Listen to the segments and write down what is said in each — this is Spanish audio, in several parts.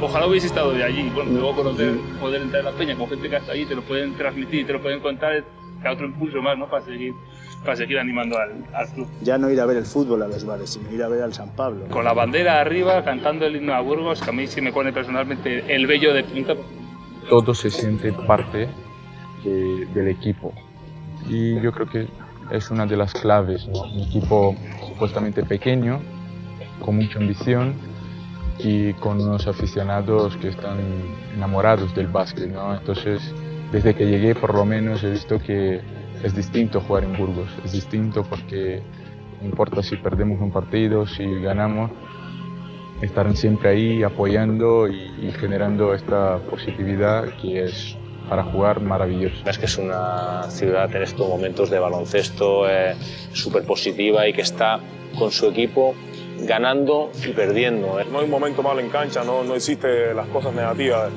Ojalá hubiese estado de allí, bueno, luego conocer, poder entrar en la peña con gente que está allí, te lo pueden transmitir, te lo pueden contar, da otro impulso más, ¿no? Para seguir, para seguir animando al, al club. Ya no ir a ver el fútbol a los bares, sino ir a ver al San Pablo. Con la bandera arriba, cantando el himno a Burgos, que a mí sí me pone personalmente el vello de punta. Todo se siente parte de, del equipo y yo creo que es una de las claves, ¿no? un equipo supuestamente pequeño, con mucha ambición y con unos aficionados que están enamorados del básquet. ¿no? Entonces, desde que llegué por lo menos he visto que es distinto jugar en Burgos, es distinto porque no importa si perdemos un partido, si ganamos, estarán siempre ahí apoyando y, y generando esta positividad que es para jugar maravilloso. Es que es una ciudad en estos momentos de baloncesto eh, súper positiva y que está con su equipo ganando y perdiendo. No hay un momento malo en cancha, no, no existe las cosas negativas.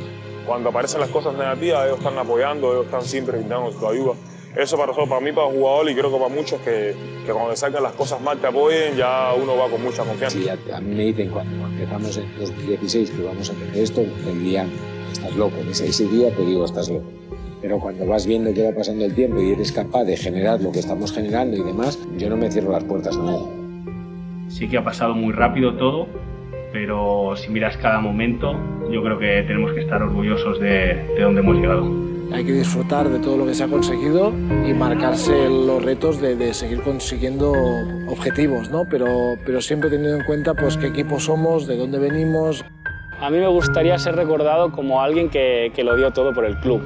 Cuando aparecen las cosas negativas, ellos están apoyando, ellos están siempre brindando su ayuda. Eso para nosotros, para mí, para el jugador y creo que para muchos que, que cuando salgan las cosas mal te apoyen, ya uno va con mucha confianza. Sí, a, a mí me dicen cuando empezamos en 2016 que vamos a tener esto, me dirían, estás loco. Ese, ese día te digo, estás loco. Pero cuando vas viendo que va pasando el tiempo y eres capaz de generar lo que estamos generando y demás, yo no me cierro las puertas a nada. Sí que ha pasado muy rápido todo, pero si miras cada momento, yo creo que tenemos que estar orgullosos de, de dónde hemos llegado. Hay que disfrutar de todo lo que se ha conseguido y marcarse los retos de, de seguir consiguiendo objetivos, ¿no? Pero, pero siempre teniendo en cuenta pues, qué equipo somos, de dónde venimos. A mí me gustaría ser recordado como alguien que, que lo dio todo por el club.